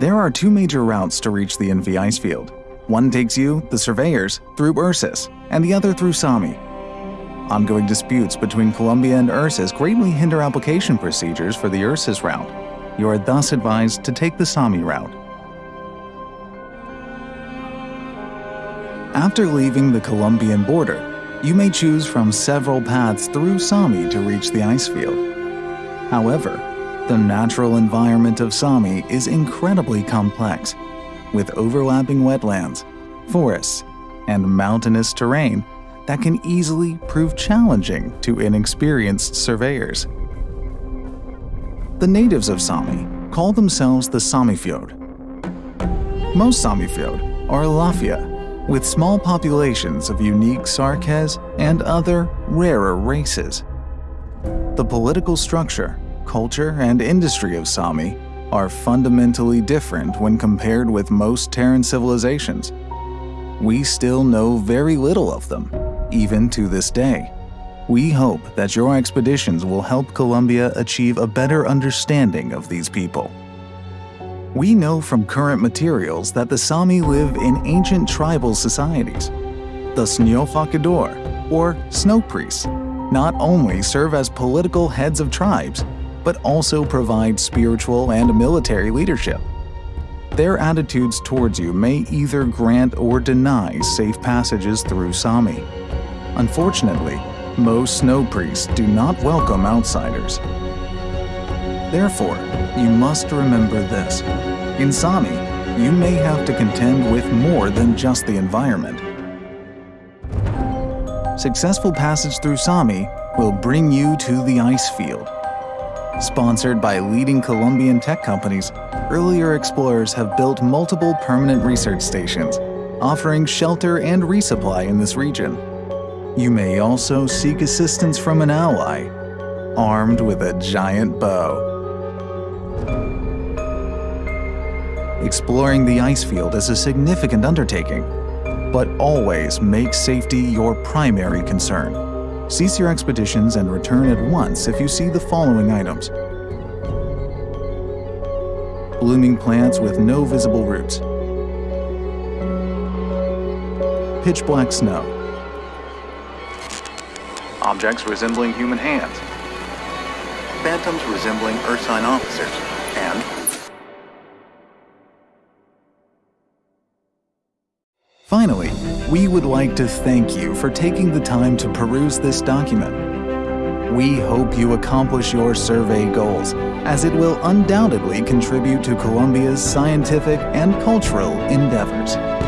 There are two major routes to reach the NV ice field. One takes you, the surveyors, through Ursus, and the other through Sami. Ongoing disputes between Columbia and Ursus greatly hinder application procedures for the Ursus route. You are thus advised to take the Sami route. After leaving the Columbian border, you may choose from several paths through Sami to reach the ice field. However, the natural environment of Sami is incredibly complex, with overlapping wetlands, forests, and mountainous terrain that can easily prove challenging to inexperienced surveyors. The natives of Sami call themselves the Samifjord. Most Samifjord are Elafia, with small populations of unique Sarkaz and other rarer races. The political structure, culture, and industry of Sami are fundamentally different when compared with most Terran civilizations. We still know very little of them, even to this day. We hope that your expeditions will help Columbia achieve a better understanding of these people. We know from current materials that the Sami live in ancient tribal societies. The Snøfakador, or Snow Priests, not only serve as political heads of tribes, but also provide spiritual and military leadership. Their attitudes towards you may either grant or deny safe passages through Sami. Unfortunately, most snow priests do not welcome outsiders. Therefore, you must remember this. In Sami, you may have to contend with more than just the environment. Successful passage through Sami will bring you to the ice field. Sponsored by leading Columbian tech companies, earlier explorers have built multiple permanent research stations, offering shelter and resupply in this region. You may also seek assistance from an ally, armed with a giant bow. Exploring the ice field is a significant undertaking, but always make safety your primary concern. Cease your expeditions and return at once if you see the following items. Blooming plants with no visible roots. Pitch black snow. Objects resembling human hands. Phantoms resembling Ursine officers. And we would like to thank you for taking the time to peruse this document. We hope you accomplish your survey goals, as it will undoubtedly contribute to Columbia's scientific and cultural endeavors.